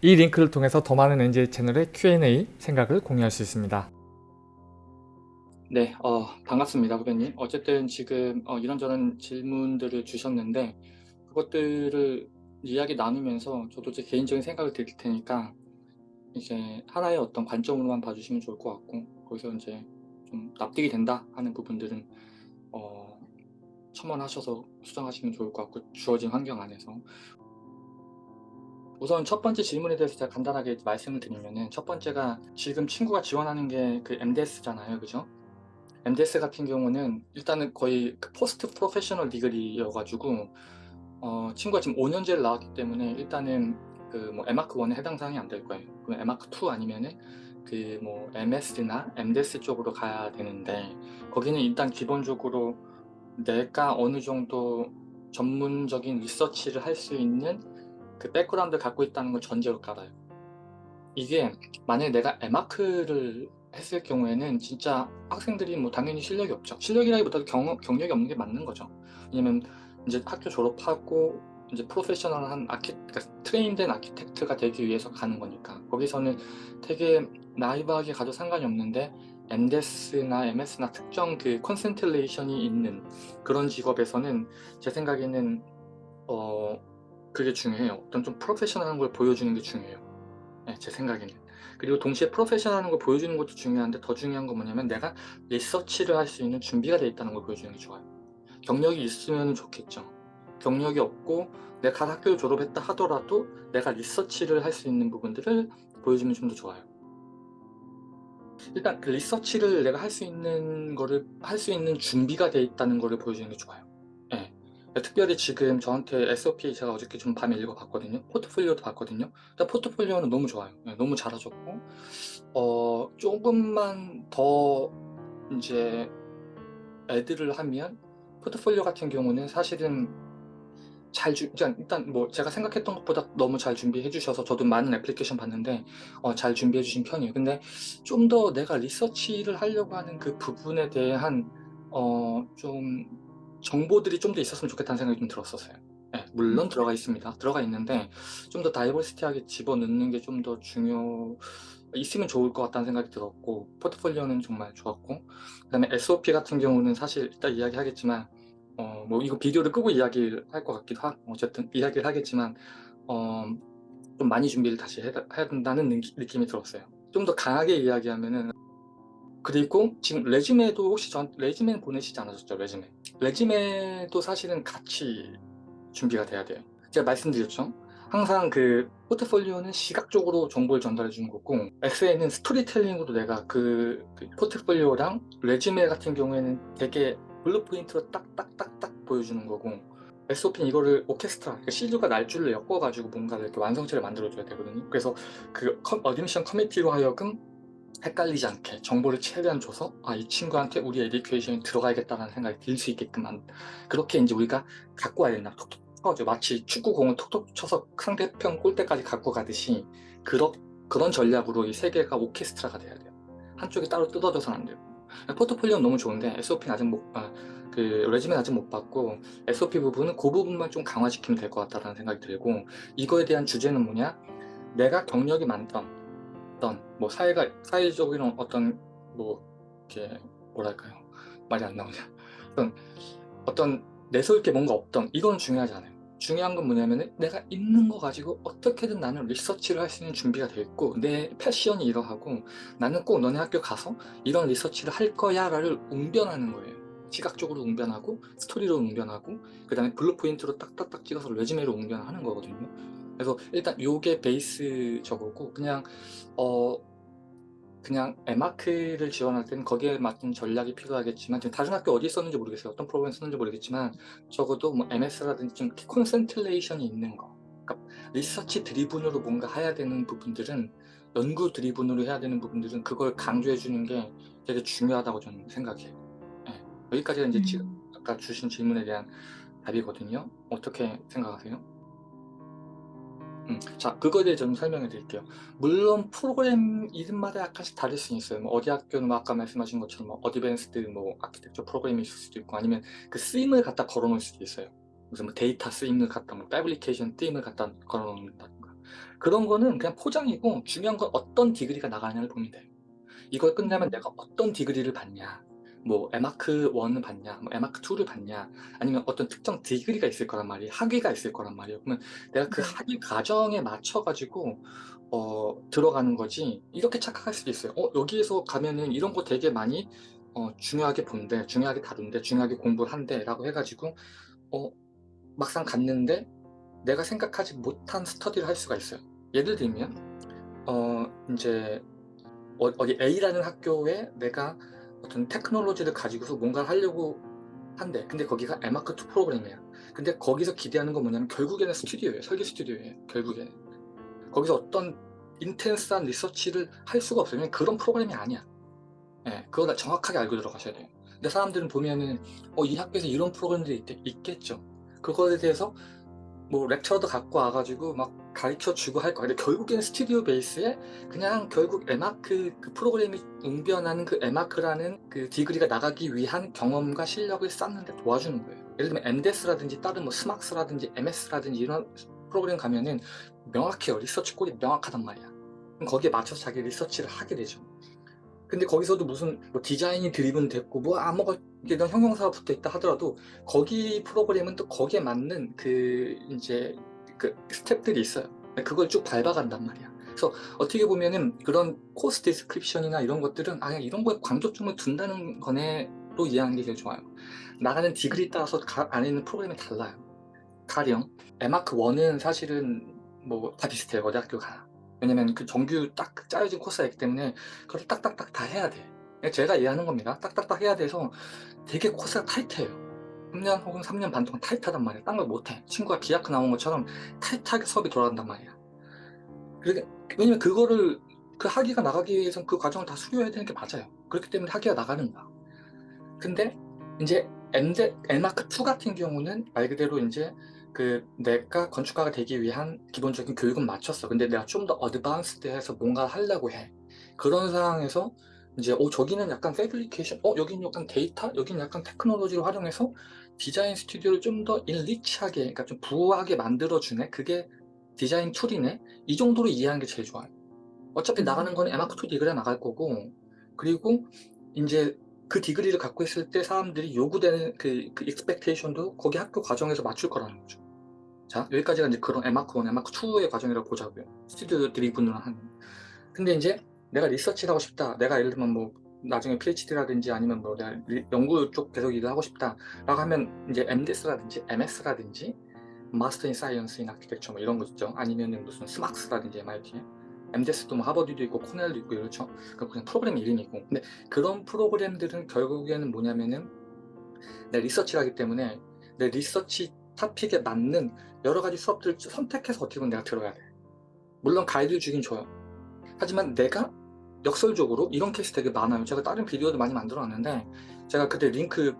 이 링크를 통해서 더 많은 NJ 채널의 Q&A 생각을 공유할 수 있습니다. 네, 어, 반갑습니다, 후배님. 어쨌든 지금 어, 이런저런 질문들을 주셨는데 그것들을 이야기 나누면서 저도 제 개인적인 생각을 드릴 테니까 이제 하나의 어떤 관점으로만 봐주시면 좋을 것 같고 거기서 이제 좀 납득이 된다 하는 부분들은 어, 첨언하셔서 수정하시면 좋을 것 같고 주어진 환경 안에서 우선 첫 번째 질문에 대해서 제가 간단하게 말씀을 드리면은 첫 번째가 지금 친구가 지원하는 게 그 MDS잖아요, 그죠? MDS 같은 경우는 일단은 거의 그 post-professional degree여가지고 어, 친구가 지금 5년제를 나왔기 때문에 일단은 그뭐 에마크 1에 해당 사항이 안 될 거예요. 그럼 에마크 2 아니면은 그 뭐 MS나 MDS 쪽으로 가야 되는데 거기는 일단 기본적으로 내가 어느 정도 전문적인 리서치를 할 수 있는 그 백그라운드를 갖고 있다는 걸 전제로 깔아요. 이게 만약에 내가 에마크를 했을 경우에는 진짜 학생들이 뭐 당연히 실력이 없죠. 실력이라기보다도 경, 경력이 없는 게 맞는 거죠. 왜냐면 이제 학교 졸업하고 이제 프로페셔널한 archi 그러니까 train된 architect가 되기 위해서 가는 거니까 거기서는 되게 naive하게 가도 상관이 없는데 MDES나 MS나 특정 그 concentration이 있는 그런 직업에서는 제 생각에는 어 그게 중요해요. 어떤 좀 프로페셔널한 걸 보여주는 게 중요해요. 네, 제 생각에는. 그리고 동시에 프로페셔널한 걸 보여주는 것도 중요한데 더 중요한 건 뭐냐면 내가 리서치를 할 수 있는 준비가 되어 있다는 걸 보여주는 게 좋아요. 경력이 있으면 좋겠죠. 경력이 없고 내가 학교를 졸업했다 하더라도 내가 리서치를 할 수 있는 부분들을 보여주면 좀 더 좋아요. 일단 그 리서치를 내가 할 수 있는 거를 할 수 있는 준비가 되어 있다는 거를 보여주는 게 좋아요. 예. 특별히 지금 저한테 SOP 제가 어저께 좀 밤에 읽어봤거든요. 포트폴리오도 봤거든요. 일단 포트폴리오는 너무 좋아요. 예, 너무 잘하셨고 어, 조금만 더 이제 애들을 하면 포트폴리오 같은 경우는 사실은 잘 주, 일단 뭐 제가 생각했던 것보다 너무 잘 준비해 주셔서 저도 많은 애플리케이션 봤는데 어, 잘 준비해 주신 편이에요. 근데 좀 더 내가 리서치를 하려고 하는 그 부분에 대한 어, 좀 정보들이 좀 더 있었으면 좋겠다는 생각이 좀 들었었어요. 네, 물론 들어가 있습니다. 들어가 있는데 좀 더 다이버시티하게 집어넣는 게 좀 더 중요 있으면 좋을 것 같다는 생각이 들었고 포트폴리오는 정말 좋았고 그 다음에 SOP 같은 경우는 사실 이따 이야기하겠지만 어, 뭐 이거 비디오를 끄고 이야기를 할 것 같기도 하고 어쨌든 이야기를 하겠지만 어, 좀 많이 준비를 다시 해, 해야 된다는 느낌이 들었어요. 좀 더 강하게 이야기하면은 그리고 지금 resume도 혹시 전 resume 보내시지 않으셨죠? resume. resume도 사실은 같이 준비가 돼야 돼요. 제가 말씀드렸죠? 항상 그 포트폴리오는 시각적으로 정보를 전달해 주는 거고 엑셀에는 스토리텔링으로 내가 그, 그 포트폴리오랑 resume 같은 경우에는 되게 blueprint로 딱딱딱딱 보여주는 거고 SOP는 이거를 오케스트라, 그러니까 씨줄과 날줄로 엮어가지고 뭔가를 이렇게 완성체를 만들어줘야 되거든요. 그래서 그 admission committee로 하여금 헷갈리지 않게 정보를 최대한 줘서 아 이 친구한테 우리 education이 들어가야겠다는 생각이 들 수 있게끔 한 그렇게 이제 우리가 갖고 와야 된다. 톡톡 쳐가지고 마치 축구공을 톡톡 쳐서 상대편 골대까지 갖고 가듯이 그런 그런 전략으로 이 세 개가 오케스트라가 돼야 돼요. 한쪽이 따로 뜯어져서는 안 되고 포트폴리오는 너무 좋은데 SOP는 아직 못, 아, 그 레지멘 아직 못 받고 SOP 부분은 그 부분만 좀 강화시키면 될 것 같다는 생각이 들고 이거에 대한 주제는 뭐냐 내가 경력이 많던 어떤 뭐 사회가 사회적인 어떤 뭐 이렇게 뭐랄까요? 말이 안 나오냐. 어떤 어떤 내세울 게 뭔가 없던 이건 중요하지 않아요. 중요한 건 뭐냐면 내가 있는 거 가지고 어떻게든 나는 리서치를 할 수 있는 준비가 되어 있고 내 패션이 이러하고 나는 꼭 너네 학교 가서 이런 리서치를 할 거야 라를 웅변하는 거예요. 시각적으로 웅변하고 스토리로 웅변하고 그 다음에 blueprint로 딱딱딱 찍어서 resume로 웅변하는 거거든요 그래서 일단 요게 베이스 저거고 그냥 어 그냥 에마크를 지원할 때는 거기에 맞는 전략이 필요하겠지만 지금 다른 학교 어디 썼는지 모르겠어요 어떤 프로그램 썼는지 모르겠지만 적어도 뭐 MS라든지 좀 concentration이 있는 거 그러니까 리서치 driven으로 뭔가 해야 되는 부분들은 연구 driven으로 해야 되는 부분들은 그걸 강조해 주는 게 되게 중요하다고 저는 생각해요 네. 여기까지가 이제 지금 음. 아까 주신 질문에 대한 답이거든요 어떻게 생각하세요? 음, 자 그거에 대해 좀 설명해 드릴게요 물론 프로그램 이름마다 약간씩 다를 수 있어요 뭐 어디 학교는 뭐 아까 말씀하신 것처럼 뭐 advanced 뭐 아키텍처 프로그램이 있을 수도 있고 아니면 그 theme을 갖다 걸어 놓을 수도 있어요 무슨 뭐 데이터 theme을 갖다 뭐 fabrication theme을 갖다 걸어 놓는다든가 그런 거는 그냥 포장이고 중요한 건 어떤 디그리가 나가느냐를 보면 돼요. 이걸 끝나면 음. 내가 어떤 디그리를 받냐 뭐 에마크 1을 받냐 뭐 에마크 2를 받냐 아니면 어떤 특정 디그리가 있을 거란 말이에요. 학위가 있을 거란 말이에요. 그러면 내가 그 네. 학위 과정에 맞춰 가지고 어 들어가는 거지 이렇게 착각할 수도 있어요. '어 여기에서 가면은 이런 거 되게 많이 어 중요하게 본대. 중요하게 다룬대. 중요하게 공부를 한대.'라고 해 가지고 어 막상 갔는데 내가 생각하지 못한 스터디를 할 수가 있어요. 예를 들면 어 인제 어 어디 A라는 학교에 내가 어떤 테크놀로지를 가지고서 뭔가를 하려고 한대. 근데 거기가 에마크 2 프로그램이야. 근데 거기서 기대하는 건 뭐냐면 결국에는 스튜디오예요. 설계 스튜디오예요, 결국에는. 거기서 어떤 인텐스한 리서치를 할 수가. 왜냐면 그런 프로그램이 아니야. 예. 그거 다 정확하게 알고 들어가셔야 돼요. 근데 사람들은 보면은 어 이 학교에서 이런 프로그램들이 있대 있겠죠. 그거에 대해서 뭐 lecturer도 갖고 와 가지고 막 가르쳐 주고 할 거야. 근데 결국에는 스튜디오 베이스에 그냥 결국 에마크 그 프로그램이 웅변하는 그 M.Arch라는 그 degree가 나가기 위한 경험과 실력을 쌓는 데 도와주는 거예요. 예를 들면 MDES라든지 다른 뭐 SMArchS라든지 MS라든지 이런 프로그램 가면은 명확해요. 리서치 goal이 명확하단 말이야. 거기에 맞춰서 자기 리서치를 하게 되죠. 근데 거기서도 무슨 뭐 디자인이 driven 됐고 뭐 아무것도 이런 형용사가 붙어 있다 하더라도 거기 프로그램은 또 거기에 맞는 그 인제 그 스텝들이 있어요. 그걸 쭉 밟아간단 말이야. 그래서 어떻게 보면은 그런 course description이나 이런 것들은 '아 이런 거에 강조점을 둔다는 거네.'로 이해하는 게 제일 좋아요. 나가는 degree에 따라서 가 안에 있는 프로그램이 달라요. 가령 에마크 1은 사실은 뭐 다 비슷해요, 어디 학교 가나. 왜냐면 그 정규 딱 짜여진 코스가 있기 때문에 그걸 딱딱딱 다 해야 돼. 그냥 제가 이해하는 겁니다. 딱딱딱 해야 돼서 되게 코스가 타이트해요. 3년 혹은 3년 반 동안 타이트하단 말이야. 딴 걸 못 해. 친구가 기하크 나온 것처럼 타이트하게 수업이 돌아간단 말이야. 그러니까 왜냐면 그거를 그 학위가 나가기 위해선 그 과정을 다 수료해야 되는 게 맞아요. 그렇기 때문에 학위가 나가는 거야. 근데 인제 엔데 에마크 2 같은 경우는 말 그대로 인제 그 내가 건축가가 되기 위한 기본적인 교육은 마쳤어. 근데 내가 좀 더 advanced해서 뭔가를 하려고 해. 그런 상황에서 인제 어 저기는 약간 fabrication 어 여기는 약간 데이터, 여기는 약간 테크놀로지를 활용해서 디자인 스튜디오를 좀더 enrich하게 그러니까 좀 부하게 만들어 주네. 그게 디자인 tool이네. 이 정도로 이해하는 게 제일 좋아요. 어차피 나가는 음. 거는 M.Arch 2 degree가 나갈 거고 그리고 인제 그 degree를 갖고 있을 때 사람들이 요구되는 그그 expectation도 거기 학교 과정에서 맞출 거라는 거죠. 자 여기까지가 인제 그런 에마크 1, 에마크 2의 과정이라고 보자고요. 스튜디오 driven으로 하는. 근데 인제 내가 리서치를 하고 싶다. 내가 예를 들면 뭐 나중에 PhD라든지 아니면 뭐 내가 리 연구 쪽 계속 일을 하고 싶다 라고 하면 인제 MDES라든지 MS라든지 Master in Science in Architecture 뭐 이런 거 있죠. 아니면은 무슨 SMArchS라든지 MIT에. MDES도 뭐 하버드도 있고 코넬도 있고 이렇죠. 그 그냥 프로그램 이름이고. 근데 그런 프로그램들은 결국에는 뭐냐면은 내 리서치를 하기 때문에 내 리서치 토픽에 맞는 여러 가지 수업들을 선택해서 어떻게 보면 내가 들어야 돼. 물론 가이드를 주긴 줘요. 하지만 내가 역설적으로 이런 케이스 되게 많아요. 제가 다른 비디오도 많이 만들어 놨는데 제가 그때 링크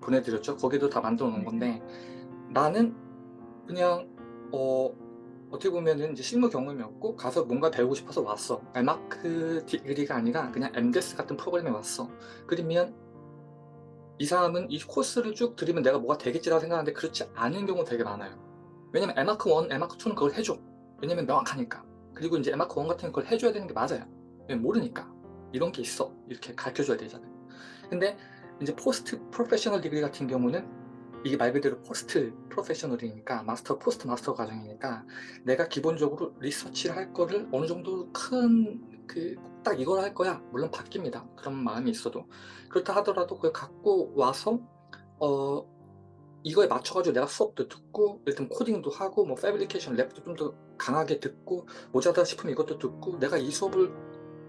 보내 드렸죠. 거기도 다 만들어 놓은 건데 나는 그냥 어 어떻게 보면은 이제 실무 경험이 없고 가서 뭔가 배우고 싶어서 왔어. M.Arch degree가 아니라 그냥 MDES 같은 프로그램에 왔어. 그러면 이 사람은 이 코스를 쭉 들으면 내가 뭐가 되겠지라고 생각하는데 그렇지 않은 경우가 되게 많아요. 왜냐면 에마크 1, 에마크 2는 그걸 해줘. 왜냐면 명확하니까. 그리고 인제 에마크 1 같은 건 그걸 해줘야 되는 게 맞아요. 모르니까. 이런 게 있어. 이렇게 가르쳐 줘야 되잖아요. 근데 인제 post professional degree 같은 경우는 이게 말 그대로 post professional이니까 master, post master 과정이니까 내가 기본적으로 리서치를 할 거를 어느 정도 큰 그 '딱 이걸 할 거야.' 물론 바뀝니다. 그런 마음이 있어도. 그렇다 하더라도 그걸 갖고 와서 어 이거에 맞춰 가지고 내가 수업도 듣고 들면 코딩도 하고 뭐 fabrication lab도 좀 더 강하게 듣고 모자라다 싶으면 이것도 듣고 내가 이 수업을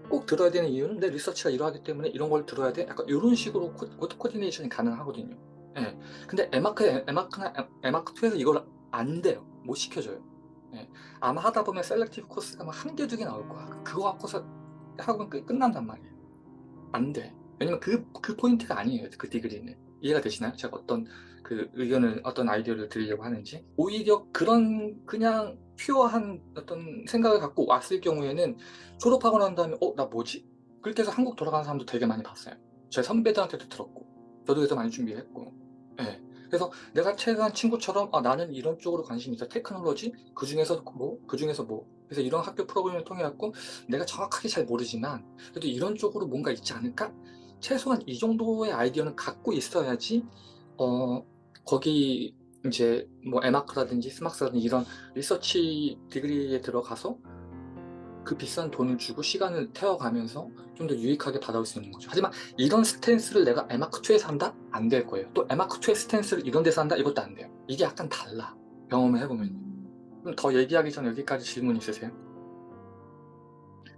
꼭 들어야 되는 이유는 내 리서치가 이러하기 때문에 이런 걸 들어야 돼. 약간 요런 식으로 코코 coordination이 가능하거든요. 예. 근데 에마크 에마크나 에 에마크 2에서 이걸 안 돼요. 못 시켜줘요. 예. 아마 하다 보면 selective 코스가 막 1개, 2개 나올 거야. 그거 갖고서 학원 끝 끝난단 말이에요. 안 돼. 왜냐면 그 그 포인트가 아니에요, 그 degree는. 이해가 되시나요? 제가 어떤 그 의견을 어떤 아이디어를 드리려고 하는지. 오히려 그런 그냥 pure한 어떤 생각을 갖고 왔을 경우에는 졸업하고 난 다음에 '어 나 뭐지?' 그렇게 해서 한국 돌아가는 사람도 되게 많이 봤어요. 제 선배들한테도 들었고 저도 그래서 많이 준비했고. 예. 그래서 내가 친한 친구처럼 '아 나는 이런 쪽으로 관심이 있다. 테크놀로지 그 중에서 뭐 그 중에서 뭐 그래서 이런 학교 프로그램을 통해 갖고 내가 정확하게 잘 모르지만 그래도 이런 쪽으로 뭔가 있지 않을까? 최소한 이 정도의 아이디어는 갖고 있어야지 어 거기 이제 뭐 MArch라든지 SMArchS라든지 이런 리서치 degree에 들어가서 그 비싼 돈을 주고 시간을 태워가면서 좀 더 유익하게 받아올 수 있는 거죠. 하지만 이런 스탠스를 내가 에마크2에서 한다? 안 될 거예요. 또 에마크2의 스탠스를 이런 데서 한다? 이것도 안 돼요. 이게 약간 달라. 경험을 해보면. 그럼 더 얘기하기 전에 여기까지 질문 있으세요?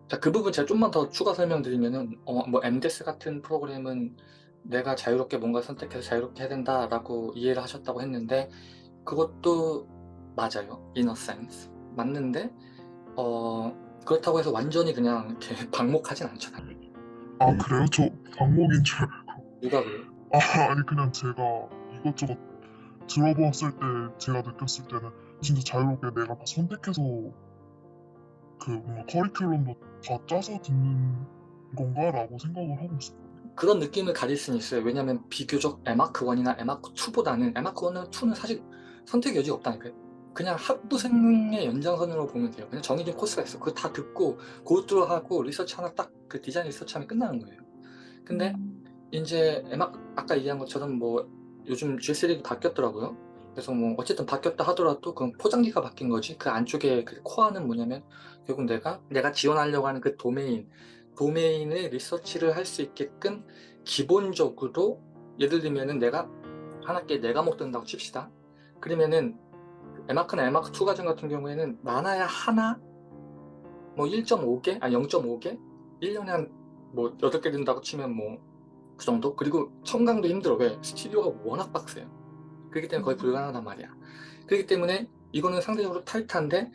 자, 그 부분 제가 좀만 더 추가 설명드리면은, 어, 뭐, MDES 같은 프로그램은 내가 자유롭게 뭔가 선택해서 자유롭게 해야 된다라고 이해를 하셨다고 했는데, 그것도 맞아요. in a sense. 맞는데, 어, 그렇다고 해서 완전히 그냥 이렇게 방목하진 않잖아요. 아 그래요? 저 방목인 줄 알고 누가 그래요? 아 아니 그냥 제가 이것저것 들어보았을 때 제가 느꼈을 때는 진짜 자유롭게 내가 다 선택해서 그 뭔가 커리큘럼도 다 짜서 듣는 건가 라고 생각을 하고 있어요. 그런 느낌을 가질 수는 있어요. 왜냐면 비교적 에마크 1이나 에마크 2보다는 에마크 1은 2는 사실 선택 여지가 없다니까요. 그냥 학부생의 연장선으로 보면 돼요. 그냥 정해진 코스가 있어. 그거 다 듣고 고트로 하고 리서치 하나 딱 그 디자인 리서치 하면 끝나는 거예요. 근데 이제 에마 아까 얘기한 것처럼 뭐 요즘 G3도 바뀌었더라고요. 그래서 뭐 어쨌든 바뀌었다 하더라도 그건 포장지가 바뀐 거지. 그 안쪽에 그 코어는 뭐냐면 결국 내가 내가 지원하려고 하는 그 도메인 도메인의 리서치를 할 수 있게끔 기본적으로 예를 들면은 내가 한 학기에 네 과목 든다고 칩시다. 그러면은 에마크나 에마크 2 과정 같은 경우에는 많아야 하나 뭐 1.5개 아니 0.5개 1년에 한 뭐 8개 든다고 치면 뭐 그 정도? 그리고 청강도 힘들어. 왜? 스튜디오가 워낙 빡세요. 그렇기 때문에 거의 불가능하단 말이야. 그렇기 때문에 이거는 상대적으로 타이트한데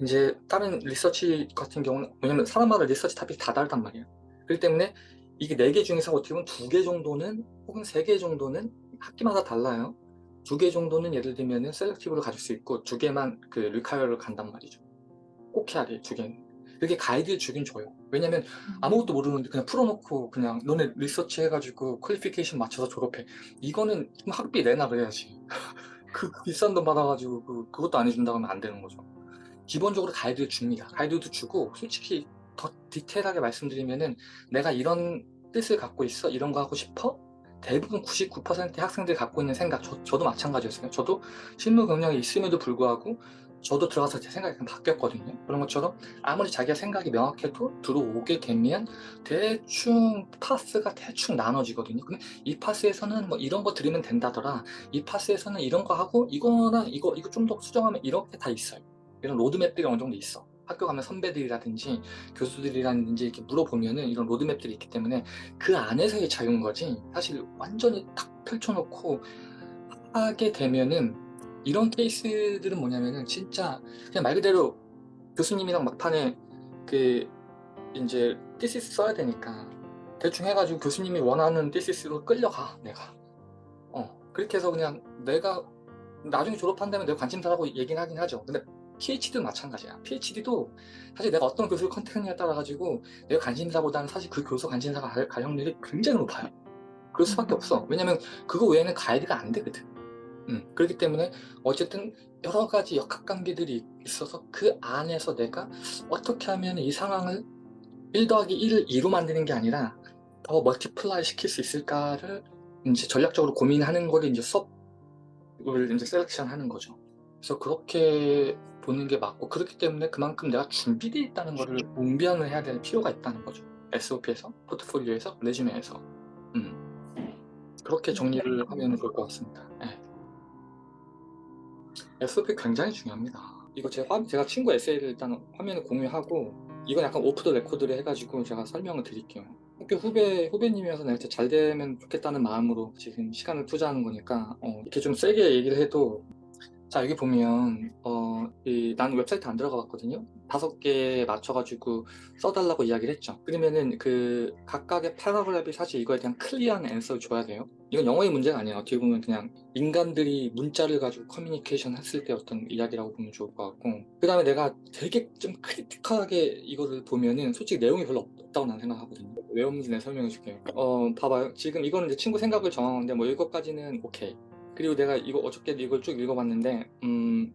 이제 다른 리서치 같은 경우는 왜냐면 사람마다 리서치 topic이 다 다르단 말이야. 그렇기 때문에 이게 4개 중에서 어떻게 보면 2개 정도는 혹은 3개 정도는 학기마다 달라요. 2개 정도는 예를 들면 은 selective를 가질 수 있고 2개만 그 require를 간단 말이죠. 꼭 해야 돼, 2개는. 그게 가이드 주긴 줘요. 왜냐면 아무것도 모르는데 그냥 풀어놓고 그냥 너네 리서치 해가지고 qualification 맞춰서 졸업해. 이거는 좀 학비 내나 그래야지. 그 비싼 돈 받아가지고 그, 그것도 안 해준다고 하면 안 되는 거죠. 기본적으로 가이드를 줍니다. 가이드도 주고 솔직히 더 디테일하게 말씀드리면은 내가 이런 뜻을 갖고 있어? 이런 거 하고 싶어? 대부분 99%의 학생들이 갖고 있는 생각, 저, 저도 마찬가지였어요. 저도 실무 경력이 있음에도 불구하고 저도 들어가서 제 생각이 바뀌었거든요. 그런 것처럼 아무리 자기가 생각이 명확해도 들어오게 되면 대충 파스가 대충 나눠지거든요. 근데 이 파스에서는 뭐 이런 거 들으면 된다더라. 이 파스에서는 이런 거 하고 이거나 이거 이거 좀 더 수정하면 이렇게 다 있어요. 이런 로드맵들이 어느 정도 있어. 학교 가면 선배들이라든지 교수들이라든지 이렇게 물어보면은 이런 로드맵들이 있기 때문에 그 안에서의 자유인 거지 사실 완전히 딱 펼쳐놓고 하게 되면은 이런 케이스들은 뭐냐면은 진짜 그냥 말 그대로 교수님이랑 막판에 그 이제 티시스 써야 되니까 대충 해가지고 교수님이 원하는 티시스로 끌려가 내가. 어 그렇게 해서 그냥 내가 나중에 졸업한다면 내가 관심사라고 얘기는 하긴 하죠. 근데 PhD도 마찬가지야. PhD도 사실 내가 어떤 교수를 컨택하느냐에 따라 가지고 내가 관심사보다는 사실 그 교수 관심사가 갈 가능률이 굉장히 높아요. 그럴 수밖에 없어. 왜냐면 그거 외에는 가이드가 안 되거든 음, 그렇기 때문에 어쨌든 여러 가지 역학관계들이 있어서 그 안에서 내가 어떻게 하면 이 상황을 1 더하기 1을 2로 만드는 게 아니라 더 multiply 시킬 수 있을까를 이제 전략적으로 고민하는 거를 이제 수업을 이제 selection 하는 거죠. 그래서 그렇게 보는 게 맞고 그렇기 때문에 그만큼 내가 준비되어 있다는 거를 웅변을 해야 될 필요가 있다는 거죠. SOP에서, 포트폴리오에서, resume에서. 음. 그렇게 정리를 하면 좋을 것 같습니다. 네. SOP 굉장히 중요합니다. 이거 제 화, 제가 친구 에세이를 일단 화면에 공유하고 이건 약간 오프 더 레코드를 해가지고 제가 설명을 드릴게요. 학교 후배, 후배님이어서 내가 잘 되면 좋겠다는 마음으로 지금 시간을 투자하는 거니까 어, 이렇게 좀 세게 얘기를 해도 자 여기 보면 어, 이, 나는 웹사이트 안 들어가 봤거든요. 다섯 개에 맞춰가지고 써달라고 이야기를 했죠. 그러면은 그 각각의 paragraph이 사실 이거에 대한 clear한 answer를 줘야 돼요. 이건 영어의 문제가 아니에요. 어떻게 보면 그냥 인간들이 문자를 가지고 커뮤니케이션 했을 때 어떤 이야기라고 보면 좋을 것 같고 그 다음에 내가 되게 좀 critical하게 이거를 보면은 솔직히 내용이 별로 없다고 난 생각하거든요. 왜 없는지 내가 설명해 줄게요. 어 봐봐요. 지금 이거는 이제 친구 생각을 정하는데 뭐 이것까지는 오케이. 그리고 내가 이거 어저께 이걸 쭉 읽어봤는데 음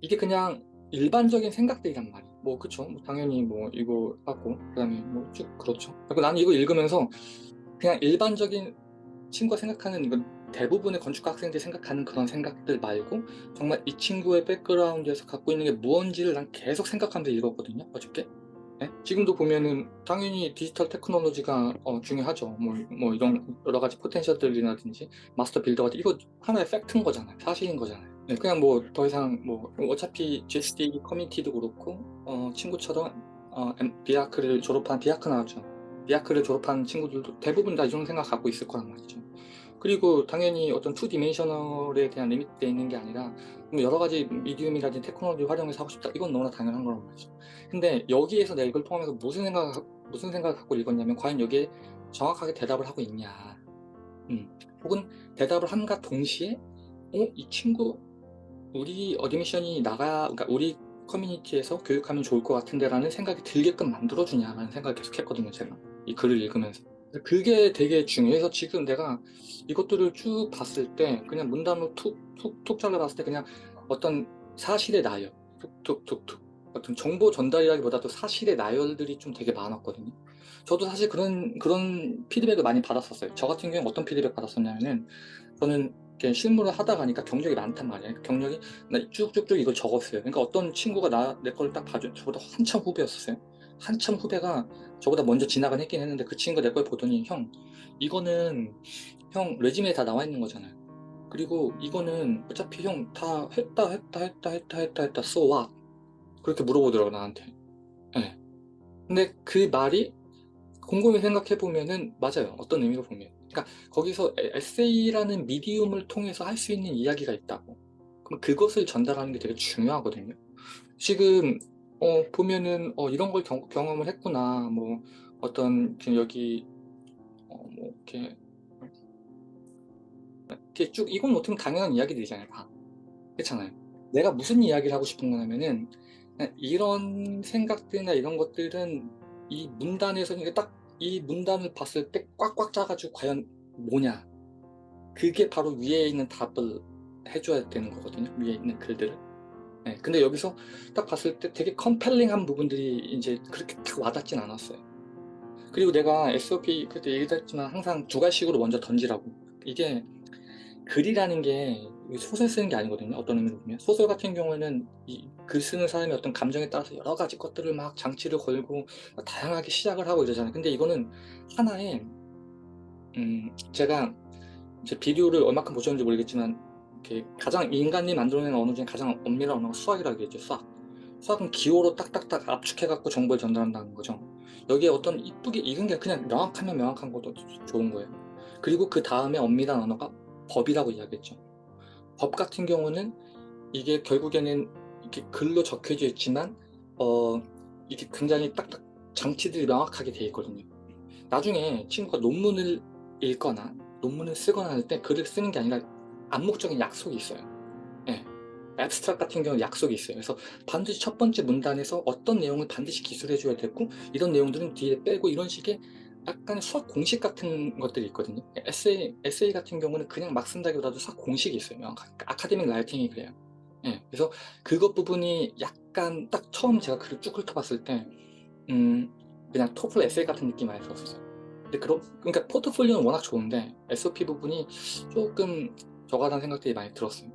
이게 그냥 일반적인 생각들이란 말이야. 뭐 그쵸? 뭐 당연히 뭐 이거 하고 그 다음에 뭐 쭉 그렇죠. 그리고 나는 이거 읽으면서 그냥 일반적인 친구가 생각하는 이건 대부분의 건축가 학생들이 생각하는 그런 생각들 말고 정말 이 친구의 백그라운드에서 갖고 있는 게 무언지를 난 계속 생각하면서 읽었거든요. 어저께. 네? 지금도 보면은 당연히 디지털 테크놀로지가 어, 중요하죠. 뭐, 뭐 이런 여러 가지 potential들이라든지 master builder가 이거 하나의 팩트인 거잖아요. 사실인 거잖아요. 네, 그냥 뭐 더 이상 뭐 어차피 GSD 커뮤니티도 그렇고 어, 친구처럼 어, M- BArch를 졸업한 비아크 나왔죠. 비아크를 졸업한 친구들도 대부분 다 이런 생각 갖고 있을 거란 말이죠. 그리고 당연히 어떤 two dimensional에 대한 limit돼 있는 게 아니라 뭐 여러 가지 medium이라든지 테크놀로지 활용해서 하고 싶다. 이건 너무나 당연한 거란 말이죠. 근데 여기에서 내가 이걸 통하면서 무슨 생각 무슨 생각을 갖고 읽었냐면 과연 여기에 정확하게 대답을 하고 있냐. 음. 혹은 대답을 함과 동시에 어, 이 친구 우리 admission이 나가 그러니까 우리 커뮤니티에서 교육하면 좋을 것 같은데 라는 생각이 들게끔 만들어주냐라는 생각을 계속 했거든요 제가 이 글을 읽으면서 그게 되게 중요해서 지금 내가 이것들을 쭉 봤을 때 그냥 문단으로 툭툭툭 잘라봤을 때 그냥 어떤 사실의 나열 툭툭툭툭 어떤 정보 전달이라기보다도 사실의 나열들이 좀 되게 많았거든요 저도 사실 그런 그런 피드백을 많이 받았었어요 저 같은 경우는 어떤 피드백 받았었냐면은 저는 실무를 하다 가니까 경력이 많단 말이에요 경력이 나 쭉쭉쭉 이걸 적었어요. 그러니까 어떤 친구가 나, 내 걸 딱 봐줘, 저보다 한참 후배였었어요. 한참 후배가 저보다 먼저 지나간 했긴 했는데 그 친구가 내 걸 보더니 형, 이거는 형 레지메에 다 나와 있는 거잖아요. 그리고 이거는 어차피 형 다 했다, 했다, 했다, 했다, 했다, 했다, so what? 그렇게 물어보더라고, 나한테. 예. 근데 그 말이 곰곰이 생각해 보면은 맞아요. 어떤 의미로 보면. 그러니까 거기서 에- 에세이라는 미디움을 통해서 할 수 있는 이야기가 있다고. 그럼 그것을 전달하는 게 되게 중요하거든요. 지금 어, 보면은 어, 이런 걸 경, 경험을 했구나. 뭐 어떤 지금 여기 어, 뭐 이렇게 이렇게 쭉 이건 어떻게 보면 당연한 이야기들이잖아요. 다. 그렇잖아요. 내가 무슨 이야기를 하고 싶은 거냐면은 그냥 이런 생각들이나 이런 것들은 이 문단에서 이게 딱 이 문단을 봤을 때 꽉꽉 짜가지고 과연 뭐냐 그게 바로 위에 있는 답을 해줘야 되는 거거든요 위에 있는 글들을 네, 근데 여기서 딱 봤을 때 되게 컴펠링한 부분들이 이제 그렇게 딱 와닿진 않았어요. 그리고 내가 SOP 그때 얘기도 했지만 항상 두 가지식으로 먼저 던지라고. 이게 글이라는 게 소설 쓰는 게 아니거든요 어떤 의미로 보면. 소설 같은 경우에는 이 글 쓰는 사람이 어떤 감정에 따라서 여러 가지 것들을 막 장치를 걸고 다양하게 시작을 하고 이러잖아요. 근데 이거는 하나의 음 제가 제 비디오를 얼마큼 보셨는지 모르겠지만 이렇게 가장 인간이 만들어낸 언어 중에 가장 엄밀한 언어가 수학이라고 얘기했죠 수학 수학은 기호로 딱딱딱 압축해 갖고 정보를 전달한다는 거죠. 여기에 어떤 이쁘게 익은 게 그냥 명확하면 명확한 것도 좋은 거예요. 그리고 그 다음에 엄밀한 언어가 법이라고 이야기했죠. 법 같은 경우는 이게 결국에는 이렇게 글로 적혀져 있지만 어 이게 굉장히 딱딱 장치들이 명확하게 돼 있거든요. 나중에 친구가 논문을 읽거나 논문을 쓰거나 할 때 글을 쓰는 게 아니라 암묵적인 약속이 있어요. 예. 앱스트랙 같은 경우는 약속이 있어요. 그래서 반드시 첫 번째 문단에서 어떤 내용을 반드시 기술해 줘야 되고 이런 내용들은 뒤에 빼고 이런 식의 약간 수학 공식 같은 것들이 있거든요. 에세이, 에세이 같은 경우는 그냥 막 쓴다기보다도 수학 공식이 있어요. 아카데믹 라이팅이 그래요. 예, 그래서 그것 부분이 약간 딱 처음 제가 글을 쭉 훑어봤을 때 음, 그냥 토플 에세이 같은 느낌 많이 들었어요. 근데 그런 그러니까 포트폴리오는 워낙 좋은데 SOP 부분이 조금 저가다는 생각들이 많이 들었어요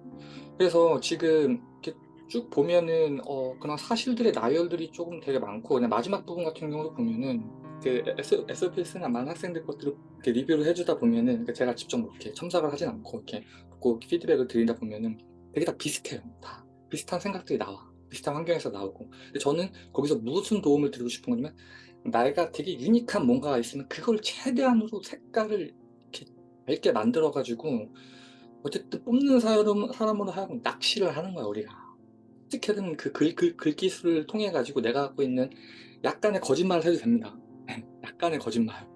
그래서 지금 이렇게 쭉 보면은 어 그런 사실들의 나열들이 조금 되게 많고 그냥 마지막 부분 같은 경우도 보면은 그 SOP 쓰는 많은 학생들 것들을 이렇게 리뷰를 해주다 보면은 그러니까 제가 직접 뭐 이렇게 첨삭을 하진 않고 이렇게 꼭 피드백을 드리다 보면은 되게 다 비슷해요. 다 비슷한 생각들이 나와. 비슷한 환경에서 나오고. 근데 저는 거기서 무슨 도움을 드리고 싶은 거냐면 내가 되게 유니크한 뭔가가 있으면 그걸 최대한으로 색깔을 이렇게 밝게 만들어 가지고 어쨌든 뽑는 사람, 사람으로 하여금 낚시를 하는 거야 우리가. 어떻게든 그 글, 글, 글기술을 통해 가지고 내가 갖고 있는 약간의 거짓말을 해도 됩니다. 약간의 거짓말.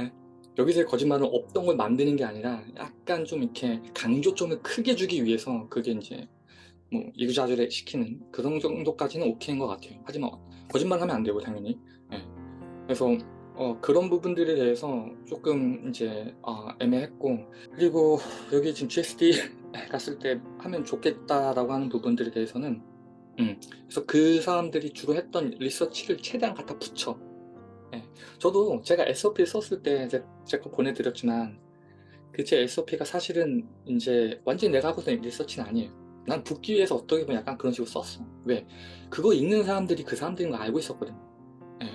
예? 여기서의 거짓말은 없던 걸 만드는 게 아니라 약간 좀 이렇게 강조점을 크게 주기 위해서 그게 이제 뭐 이그자절에 시키는 그런 정도까지는 오케이인 것 같아요. 하지만 거짓말 하면 안 되고 당연히. 예. 그래서 어, 그런 부분들에 대해서 조금 이제 어, 애매했고 그리고 여기 지금 GSD 갔을 때 하면 좋겠다라고 하는 부분들에 대해서는 그래서 그 사람들이 주로 했던 리서치를 최대한 갖다 붙여. 예. 저도 제가 SOP 썼을 때 제거 보내드렸지만 그제 SOP가 사실은 이제 완전히 내가 하고 있는 리서치는 아니에요. 난 붙기 위해서 어떻게 보면 약간 그런 식으로 썼어. 왜? 그거 읽는 사람들이 그 사람들인 거 알고 있었거든. 예.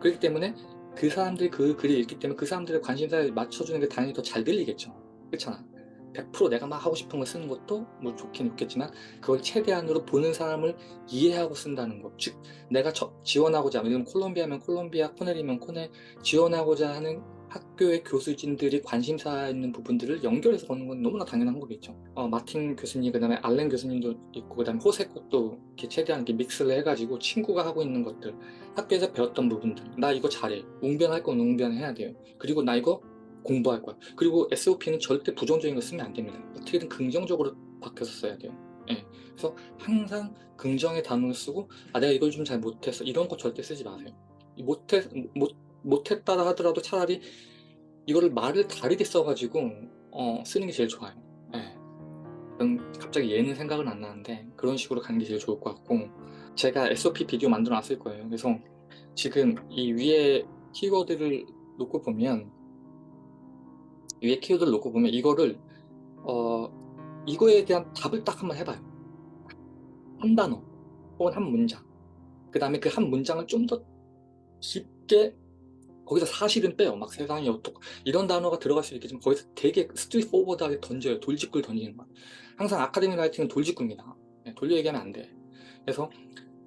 그렇기 때문에 그 사람들이 그 글을 읽기 때문에 그 사람들의 관심사에 맞춰주는 게 당연히 더 잘 들리겠죠. 그렇잖아. 100% 내가 막 하고 싶은 걸 쓰는 것도 뭐 좋긴 좋겠지만 그걸 최대한으로 보는 사람을 이해하고 쓴다는 것. 즉 내가 저- 지원하고자 하면 콜롬비아면 콜롬비아, 코넬이면 코넬 지원하고자 하는 학교의 교수진들이 관심사 있는 부분들을 연결해서 보는 건 너무나 당연한 거겠죠. 어, 마틴 교수님, 그 다음에 알렌 교수님도 있고, 그 다음에 호세 것도 이렇게 최대한 이렇게 믹스를 해가지고 친구가 하고 있는 것들, 학교에서 배웠던 부분들, 나 이거 잘해. 웅변할 건 웅변해야 돼요. 그리고 나 이거 공부할 거야. 그리고 SOP는 절대 부정적인 거 쓰면 안 됩니다. 어떻게든 긍정적으로 바뀌어서 써야 돼요. 예. 그래서 항상 긍정의 단어를 쓰고, 아, 내가 이걸 좀 잘 못했어. 이런 거 절대 쓰지 마세요. 이 못해, 못, 못했다 하더라도 차라리 이거를 말을 다르게 써가지고 어, 쓰는 게 제일 좋아요. 예. 음, 갑자기 얘는 생각은 안 나는데 그런 식으로 가는 게 제일 좋을 것 같고 제가 SOP 비디오 만들어 놨을 거예요. 그래서 지금 이 위에 키워드를 놓고 보면 위에 키워드를 놓고 보면 이거를 어, 이거에 대한 답을 딱 한번 해봐요. 한 단어 혹은 한 문장. 그 다음에 그 한 문장을 좀 더 깊게 거기서 사실은 빼요. 막 세상이 어떻고 이런 단어가 들어갈 수 있겠지만 거기서 되게 스트릿 포워드하게 던져요. 돌직구를 던지는 거야. 항상 academic writing은 돌직구입니다. 네, 돌려 얘기하면 안 돼. 그래서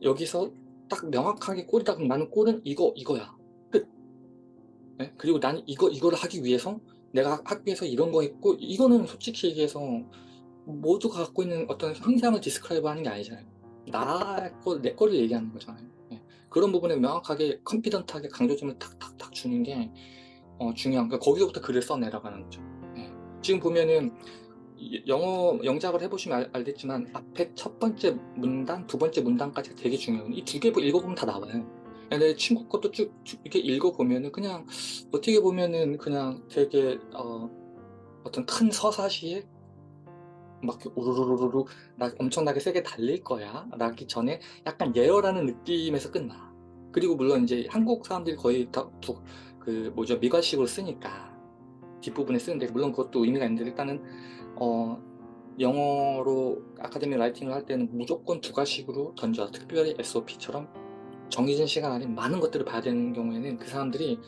여기서 딱 명확하게 goal이다 그럼 나는 goal은 이거 이거야. 끝. 네? 그리고 나는 이거 이거를 하기 위해서 내가 학교에서 이런 거 했고 이거는 솔직히 얘기해서 모두가 갖고 있는 어떤 형상을 describe 하는 게 아니잖아요. 나 거, 내 거를 얘기하는 거잖아요. 네. 그런 부분에 명확하게 confident하게 강조점을 탁탁탁 주는 게 어, 중요한 거 거기서부터 글을 써내려가는 거죠. 네. 지금 보면은 이- 영어 영작을 해보시면 알, 알겠지만 앞에 첫 번째 문단, 두 번째 문단까지 되게 중요해요. 이 두 개 읽어보면 다 나와요. 내 친구 것도 쭉, 쭉 이렇게 읽어보면은 그냥 어떻게 보면은 그냥 되게 어, 어떤 큰 서사시에 막 우르르르르 나 엄청나게 세게 달릴 거야 라기 전에 약간 예열하는 느낌에서 끝나 그리고 물론 이제 한국 사람들이 거의 다 그 뭐죠 미괄식으로 쓰니까 뒷부분에 쓰는데 물론 그것도 의미가 있는데 일단은 어 영어로 academic writing을 할 때는 무조건 두괄식으로 던져 특별히 SOP처럼 정해진 시간 안에 많은 것들을 봐야 되는 경우에는 그 사람들이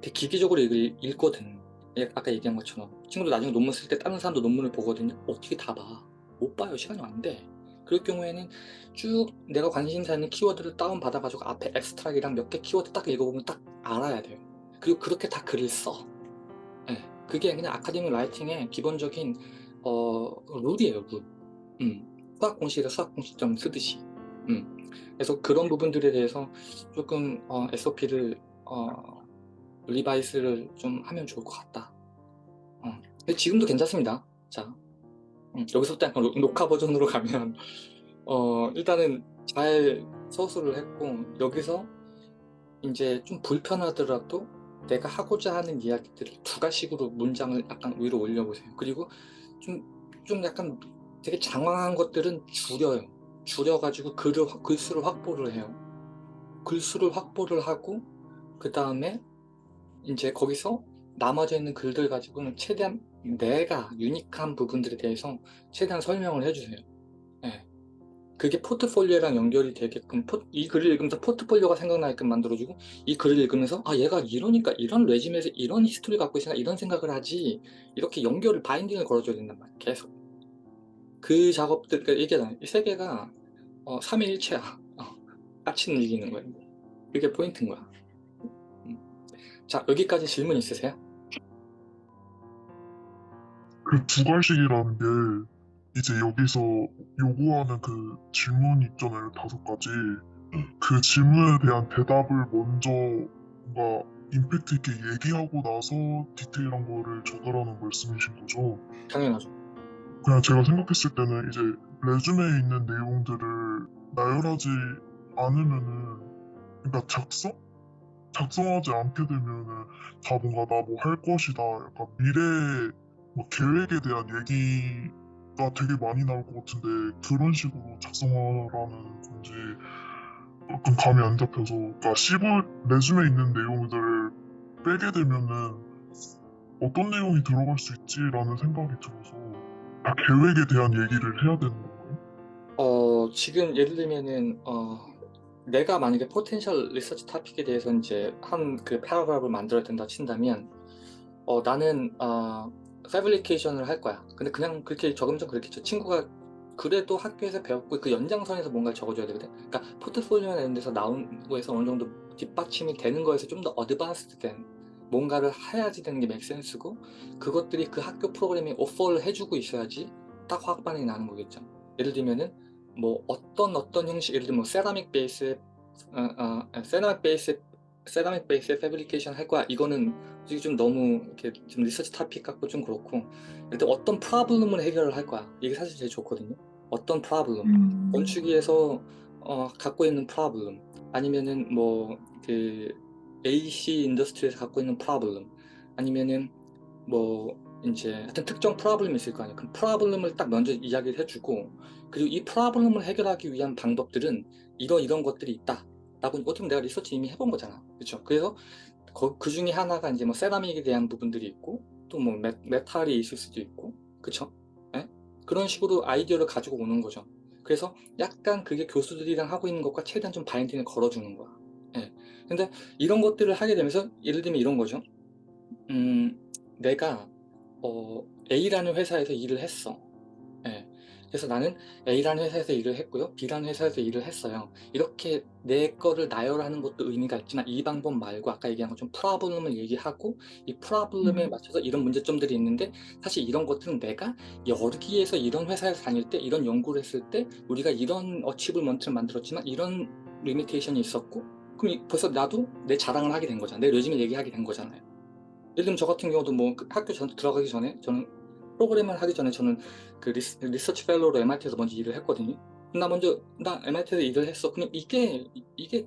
되게 기계적으로 읽, 읽거든. 예, 아까 얘기한 것처럼. 친구들 나중에 논문 쓸 때 다른 사람도 논문을 보거든요. 어떻게 다 봐? 못 봐요. 시간이 안돼 그럴 경우에는 쭉 내가 관심사 있는 키워드를 다운 받아 가지고 앞에 abstract이랑 몇 개 키워드 딱 읽어보면 딱 알아야 돼요. 그리고 그렇게 다 글을 써. 예, 그게 그냥 아카데미 라이팅의 기본적인 어, 룰이에요 룰 음, 수학 공식에서 수학 공식점 쓰듯이 음. 그래서 그런 부분들에 대해서 조금 어, SOP를 어, 리바이스를 좀 하면 좋을 것 같다. 어. 근데 지금도 괜찮습니다. 자, 음, 여기서부터 약간 녹- 녹화 버전으로 가면 어, 일단은 잘 서술을 했고 여기서 이제 좀 불편하더라도 내가 하고자 하는 이야기들을 두 가식으로 문장을 약간 위로 올려보세요. 그리고 좀, 좀 약간 되게 장황한 것들은 줄여요. 줄여가지고 글을, 확- 글수를 확보를 해요. 글수를 확보를 하고 그 다음에 이제 거기서 남아져 있는 글들 가지고는 최대한 내가 유니크한 부분들에 대해서 최대한 설명을 해주세요. 예. 그게 포트폴리오랑 연결이 되게끔 포- 이 글을 읽으면서 포트폴리오가 생각나게끔 만들어주고 이 글을 읽으면서 아 얘가 이러니까 이런 resume에서 이런 history 갖고 있으니까 이런 생각을 하지. 이렇게 연결을 binding을 걸어줘야 된단 말이야 계속. 그 작업들 그러니까 이게 이 세 개가 어, 3일체야. 어, 까치 늘리는 거예요 그게 포인트인 거야. 음. 자 여기까지 질문 있으세요? 그 두 갈식이라는 게 이제 여기서 요구하는 그 질문 있잖아요 다섯 가지 그 질문에 대한 대답을 먼저 뭔가 임팩트 있게 얘기하고 나서 디테일한 거를 적으라는 말씀이신 거죠? 당연하죠 그냥 제가 생각했을 때는 이제 레주메에 있는 내용들을 나열하지 않으면은 그러니까 작성? 작성하지 않게 되면은 다 뭔가 나 뭐 할 것이다 약간 미래 뭐 계획에 대한 얘기 되게 많이 나올 것 같은데 그런 식으로 작성하라는 건지 약간 감이 안 잡혀서 그러니까 CV 레즘에 있는 내용들을 빼게 되면은 어떤 내용이 들어갈 수 있지라는 생각이 들어서 아, 계획에 대한 얘기를 해야 되는 건가요? 어, 지금 예를 들면은, 어, 내가 만약에 potential 리서치 토픽에 대해서 이제 한 그 paragraph를 만들어야 된다 친다면, 어, 나는, 어, fabrication을 할 거야. 근데 그냥 그렇게 적으면 좀 그렇겠죠. 친구가 그래도 학교에서 배웠고 그 연장선에서 뭔가를 적어줘야 되거든. 그러니까 포트폴리오나 이런 데서 나온 거에서 어느 정도 뒷받침이 되는 거에서 좀 더 advanced 된 뭔가를 해야지 되는 게 make sense고 그것들이 그 학교 프로그램에 오퍼를 해주고 있어야지 딱 화반이 나는 거겠죠. 예를 들면은 뭐 어떤 어떤 형식 예를 들면 뭐 세라믹 베이스 어, 어, 세라믹 베이스 세라믹 베이스의 fabrication 할 거야 이거는 솔직히 좀 너무 이렇게 좀 리서치 토픽 같고 좀 그렇고 일단 어떤 problem을 해결을 할 거야. 이게 사실 제일 좋거든요. 어떤 problem? 음. 건축위에서 어, 갖고 있는 problem 아니면은 뭐 그 AC 인더스트리에서 갖고 있는 프로블럼 아니면은 뭐 이제 하여튼 특정 프로블럼이 있을 거 아니에요. 그 프로블럼을 딱 먼저 이야기를 해주고 그리고 이 프로블럼을 해결하기 위한 방법들은 이러 이런 것들이 있다. 라고 어떻게 보면 내가 리서치 이미 해본 거잖아. 그렇죠 그래서 거- 그 중에 하나가 이제 뭐 세라믹에 대한 부분들이 있고 또 뭐 메탈이 있을 수도 있고 그쵸 예? 그런 식으로 아이디어를 가지고 오는 거죠 그래서 약간 그게 교수들이랑 하고 있는 것과 최대한 좀 바인딩을 걸어주는 거야 예. 근데 이런 것들을 하게 되면서 예를 들면 이런 거죠 음, 내가 어, A라는 회사에서 일을 했어 예. 그래서 나는 A라는 회사에서 일을 했고요. B라는 회사에서 일을 했어요. 이렇게 내 거를 나열하는 것도 의미가 있지만 이 방법 말고 아까 얘기한 것좀 프로블럼을 얘기하고 이 프로블럼에 음. 맞춰서 이런 문제점들이 있는데 사실 이런 것들은 내가 여기에서 이런 회사에서 다닐 때 이런 연구를 했을 때 우리가 이런 어치블먼트를 만들었지만 이런 limitation이 있었고 그럼 이- 벌써 나도 내 자랑을 하게 된 거잖아. 내 resume 얘기하게 된 거잖아요. 예를 들면 저 같은 경우도 뭐그 학교 전 들어가기 전에 저는 프로그램을 하기 전에 저는 그 리스, 리서치 fellow로 MIT에서 먼저 일을 했거든요. 나 먼저 나 MIT에서 일을 했어. 그냥 이게 이게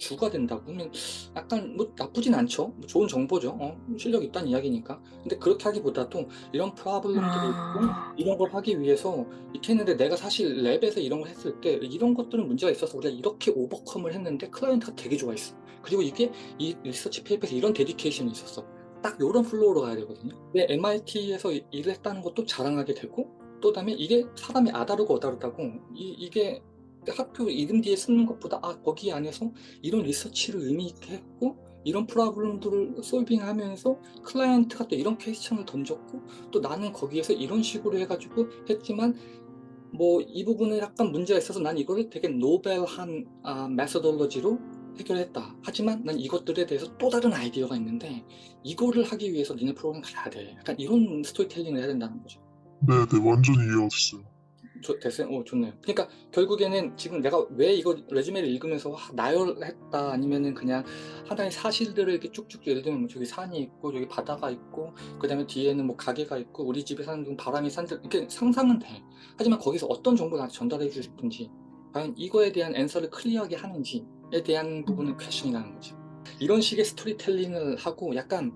주가 된다고 그러면 약간 뭐 나쁘진 않죠. 뭐 좋은 정보죠. 어, 실력 있다는 이야기니까. 근데 그렇게 하기보다도 이런 problem들이 있고 아. 이런 걸 하기 위해서 이렇게 했는데 내가 사실 lab에서 이런 걸 했을 때 이런 것들은 문제가 있어서 우리가 이렇게 overcome을 했는데 클라이언트가 되게 좋아했어. 그리고 이게 이 리서치 paper에서 이런 dedication이 있었어. 딱 이런 flow로 가야 되거든요. 근데 MIT에서 일을 했다는 것도 자랑하게 되고 또 다음에 이게 사람이 아다르고 어다르다고 이, 이게 학교 이름 뒤에 쓰는 것보다 아 거기 안에서 이런 리서치를 의미 있게 했고 이런 problem들을 solving하면서 클라이언트가 또 이런 question을 던졌고 또 나는 거기에서 이런 식으로 해가지고 했지만 뭐 이 부분에 약간 문제가 있어서 난 이거를 되게 novel한 아, methodology로 해결했다. 하지만 난 이것들에 대해서 또 다른 아이디어가 있는데 이거를 하기 위해서 니네 프로그램 가야 돼. 약간 이런 스토리텔링을 해야 된다는 거죠. 네, 네, 완전히 이해가 됐어요. 좋, 됐어요? 오, 좋네요. 그러니까 결국에는 지금 내가 왜 이거 resume를 읽으면서 와, 나열했다 아니면은 그냥 하나의 사실들을 이렇게 쭉쭉 예를 들면 뭐 저기 산이 있고 저기 바다가 있고 그 다음에 뒤에는 뭐 가게가 있고 우리 집에 사는 분 바람이 산들 이렇게 상상은 돼. 하지만 거기서 어떤 정보를 전달해 주고 싶은지 과연 이거에 대한 answer를 clear하게 하는지 에 대한 부분은 question이 나는 거죠. 이런 식의 스토리텔링을 하고 약간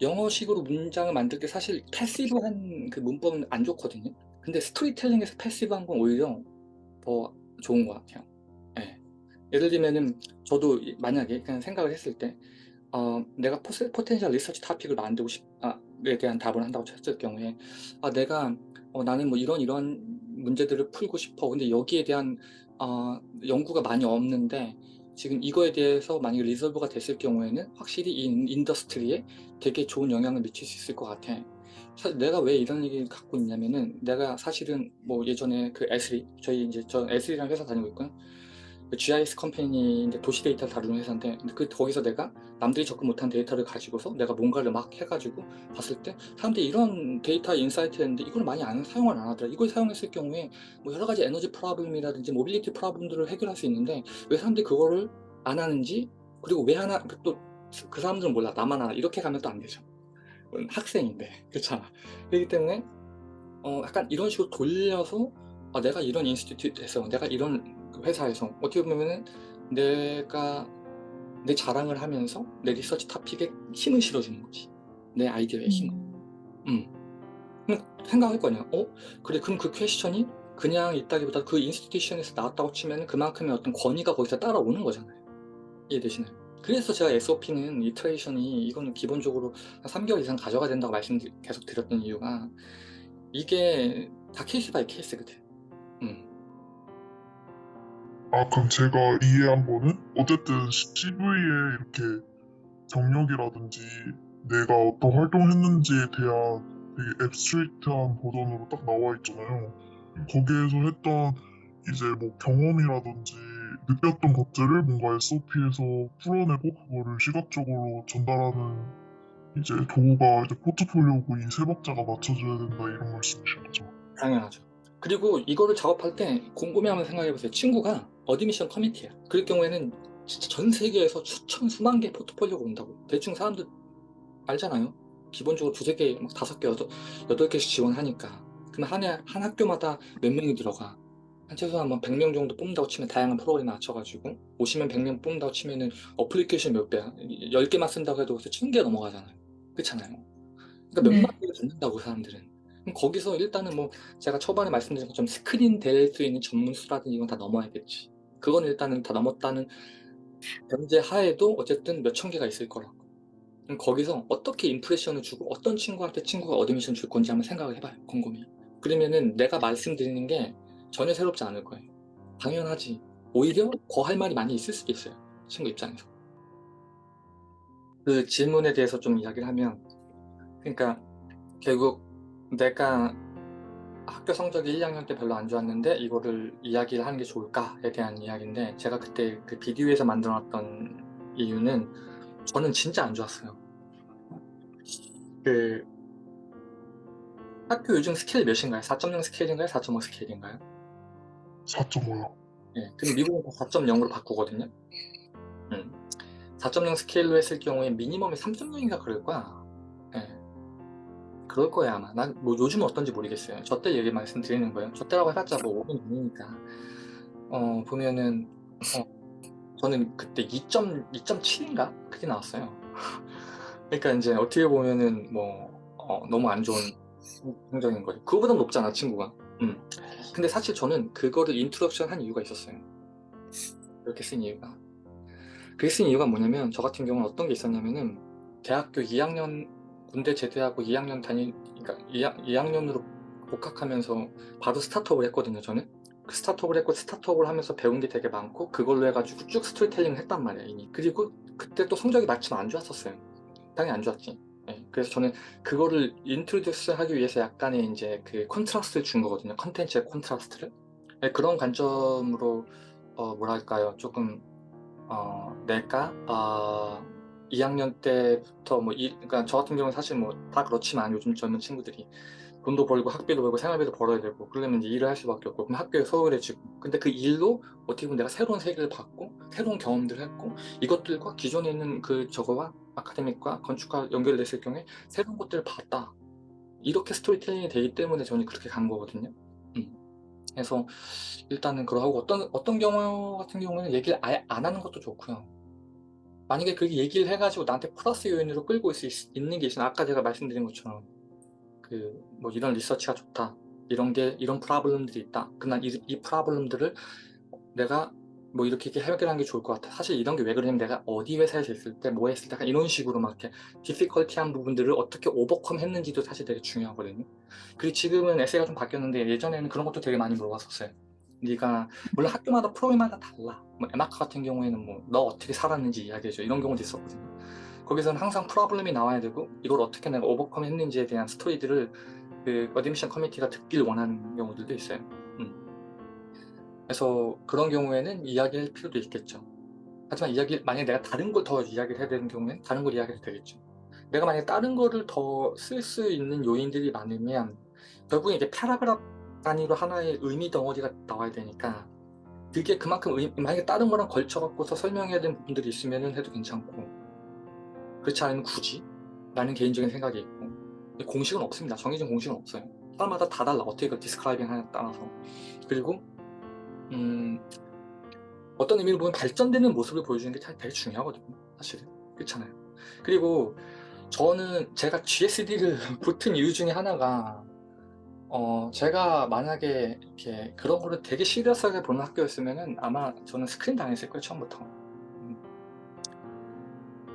영어식으로 문장을 만들 때 사실 passive한 그 문법은 안 좋거든요. 근데 스토리텔링에서 passive한 건 오히려 더 좋은 것 같아요. 예. 예를 들면은 저도 이- 만약에 그냥 생각을 했을 때 어, 내가 포스, potential 리서치 토픽을 만들고 싶아에 대한 답을 한다고 쳤을 경우에 아, 내가 어, 나는 뭐 이런 이런 문제들을 풀고 싶어. 근데 여기에 대한 어, 연구가 많이 없는데 지금 이거에 대해서 만약에 resolve가 됐을 경우에는 확실히 이 industry에 되게 좋은 영향을 미칠 수 있을 것 같아. 사실 내가 왜 이런 얘기를 갖고 있냐면은 내가 사실은 뭐 예전에 그 Esri 저희 이제 저 Esri라는 회사 다니고 있고요. 그 GIS company인데 도시 데이터를 다루는 회사인데 그 거기서 내가 남들이 접근 못한 데이터를 가지고서 내가 뭔가를 막 해가지고 봤을 때 사람들이 이런 데이터 insight를 했는데 이걸 많이 안 사용을 안 하더라. 이걸 사용했을 경우에 뭐 여러 가지 에너지 problem이라든지 mobility problem들을 해결할 수 있는데 왜 사람들이 그거를 안 하는지 그리고 왜 하나 또 그 사람들은 몰라 나만 하나 이렇게 가면 또 안 되죠. 음, 학생인데 그렇잖아. 그렇기 때문에 어, 약간 이런 식으로 돌려서 아, 내가 이런 institute에서 내가 이런 회사에서 어떻게 보면은 내가 내 자랑을 하면서 내 리서치 토픽에 힘을 실어주는 거지 내 아이디어에 힘을 음. 음. 그럼 생각할 거 아니야. 어? 그래 그럼 그 question이 그냥 있다기보다 그 institution에서 나왔다고 치면 그만큼의 어떤 권위가 거기서 따라오는 거잖아요. 이해되시나요? 그래서 제가 SOP는 iteration이 이거는 기본적으로 한 3개월 이상 가져가야 된다고 말씀 계속 드렸던 이유가 이게 다 case by case거든. 음. 아 그럼 제가 이해한 거는 어쨌든 CV에 이렇게 경력이라든지 내가 어떤 활동했는지에 대한 되게 앱스트릭트한 버전으로 딱 나와 있잖아요. 거기에서 했던 이제 뭐 경험이라든지 느꼈던 것들을 뭔가 SOP에서 풀어내고 그거를 시각적으로 전달하는 이제 도구가 이제 포트폴리오고 이 세 박자가 맞춰줘야 된다 이런 말씀이신 거죠. 당연하죠. 그리고 이거를 작업할 때 곰곰이 한번 생각해보세요. 친구가 admission committee야. 그럴 경우에는 진짜 전 세계에서 수천 수만 개 포트폴리오가 온다고. 대충 사람들 알잖아요. 기본적으로 두세 개, 막 다섯 개, 여덟, 여덟 개씩 지원하니까. 그럼 한 해, 한 학교마다 몇 명이 들어가. 한 최소한 뭐 100명 정도 뽑는다고 치면 다양한 프로그램 맞춰가지고 오시면 100명 뽑는다고 치면은 어플리케이션 몇 배야? 10개만 쓴다고 해도 1000개 넘어가잖아요. 그렇잖아요. 그러니까 네. 몇만 개를 듣는다고 사람들은. 그럼 거기서 일단은 뭐 제가 초반에 말씀드린 것처럼 스크린 될 수 있는 점수라든지 이건 다 넘어야겠지. 그건 일단은 다 넘었다는 전제 하에도 어쨌든 몇 천 개가 있을 거라고. 그럼 거기서 어떻게 impression을 주고 어떤 친구한테 친구가 admission 줄 건지 한번 생각을 해봐요. 곰곰이. 그러면은 내가 말씀드리는 게 전혀 새롭지 않을 거예요. 당연하지. 오히려 더할 말이 많이 있을 수도 있어요. 친구 입장에서. 그 질문에 대해서 좀 이야기를 하면 그러니까 결국 내가 학교 성적이 1학년 때 별로 안 좋았는데 이거를 이야기를 하는 게 좋을까에 대한 이야기인데 제가 그때 그 비디오에서 만들어놨던 이유는 저는 진짜 안 좋았어요. 그 학교 요즘 스케일 몇인가요? 4.0 스케일인가요? 4.5 스케일인가요? 4.5요. 예, 근데 미국은 다 4.0으로 바꾸거든요. 음. 4.0 스케일로 했을 경우에 미니멈이 3.0인가 그럴 거야. 예. 그럴 거야 아마. 난뭐 요즘은 어떤지 모르겠어요. 저 때 얘기 말씀드리는 거예요. 저 때라고 해봤자 뭐 5년 전이니까. 어 보면은 어, 저는 그때 2.2.7인가 그게 나왔어요. 그러니까 이제 어떻게 보면은 뭐 어, 너무 안 좋은 성적인 거죠. 그거보다 높잖아 친구가. 음. 근데 사실 저는 그거를 introduction 한 이유가 있었어요. 그렇게 쓴 이유가. 그게 쓴 이유가 뭐냐면 저 같은 경우는 어떤 게 있었냐면은 대학교 2학년 군대 제대하고 2학년 다니 그러니까 2학, 2학 년으로 복학하면서 바로 스타트업을 했거든요 저는. 그 스타트업을 했고 스타트업을 하면서 배운 게 되게 많고 그걸로 해가지고 쭉 스토리텔링을 했단 말이에요 이미. 그리고 그때 또 성적이 마침 안 좋았었어요. 당연히 안 좋았지. 예, 그래서 저는 그거를 introduce 하기 위해서 약간의 이제 그 콘트라스트를 준 거거든요 컨텐츠의 콘트라스트를. 예, 그런 관점으로 어, 뭐랄까요? 조금 어, 내가 어, 2학년 때부터 뭐 이, 그러니까 저 같은 경우는 사실 뭐 다 그렇지만 요즘 젊은 친구들이 돈도 벌고 학비도 벌고 생활비도 벌어야 되고 그러려면 이제 일을 할 수밖에 없고 그럼 학교에 소홀해지고 근데 그 일로 어떻게 보면 내가 새로운 세계를 봤고 새로운 경험들을 했고 이것들과 기존에 있는 그 저거와 academic과 건축과 연결됐을 경우에 새로운 것들을 봤다. 이렇게 스토리텔링이 되기 때문에 저는 그렇게 간 거거든요. 음. 그래서 일단은 그러고 어떤 어떤 경우 같은 경우는 얘기를 아예 안 하는 것도 좋고요 만약에 그렇게 얘기를 해가지고 나한테 플러스 요인으로 끌고 있, 있는 게 있으면 아까 제가 말씀드린 것처럼 그 뭐 이런 리서치가 좋다 이런 게 이런 problem들이 있다. 그날 이, 이 problem들을 내가 뭐 이렇게, 이렇게 해결하는 게 좋을 것 같아. 사실 이런 게 왜 그러냐면 내가 어디 회사에서 있을 때 뭐 했을 때 이런 식으로 막 이렇게 difficulty한 부분들을 어떻게 overcome 했는지도 사실 되게 중요하거든요. 그리고 지금은 에세이가 좀 바뀌었는데 예전에는 그런 것도 되게 많이 물어봤었어요. 네가 물론 학교마다 프로그램마다 달라 뭐 에마카 같은 경우에는 뭐 너 어떻게 살았는지 이야기해줘. 이런 경우도 있었거든요. 거기서는 항상 problem이 나와야 되고 이걸 어떻게 내가 overcome 했는지에 대한 스토리들을 그 admission committee가 듣길 원하는 경우들도 있어요. 음. 그래서 그런 경우에는 이야기할 필요도 있겠죠. 하지만 이야기 만약에 내가 다른 걸 더 이야기를 해야 되는 경우에는 다른 걸 이야기해도 되겠죠. 내가 만약에 다른 거를 더 쓸 수 있는 요인들이 많으면 결국은 이게 paragraph 단위로 하나의 의미 덩어리가 나와야 되니까 그게 그만큼 의, 만약에 다른 거랑 걸쳐 갖고서 설명해야 되는 부분들이 있으면 해도 괜찮고. 그렇지 않으면 굳이? 라는 개인적인 생각이 있고. 공식은 없습니다. 정해진 공식은 없어요. 사람마다 다 달라. 어떻게 그 describing 하냐에 따라서. 그리고 음, 어떤 의미로 보면 발전되는 모습을 보여주는 게 되게 중요하거든요. 사실은. 그렇잖아요. 그리고 저는 제가 GSD를 붙은 이유 중에 하나가 어, 제가 만약에 이렇게 그런 거를 되게 시리어스하게 보는 학교였으면은 아마 저는 스크린 당했을 거예요, 처음부터. 음.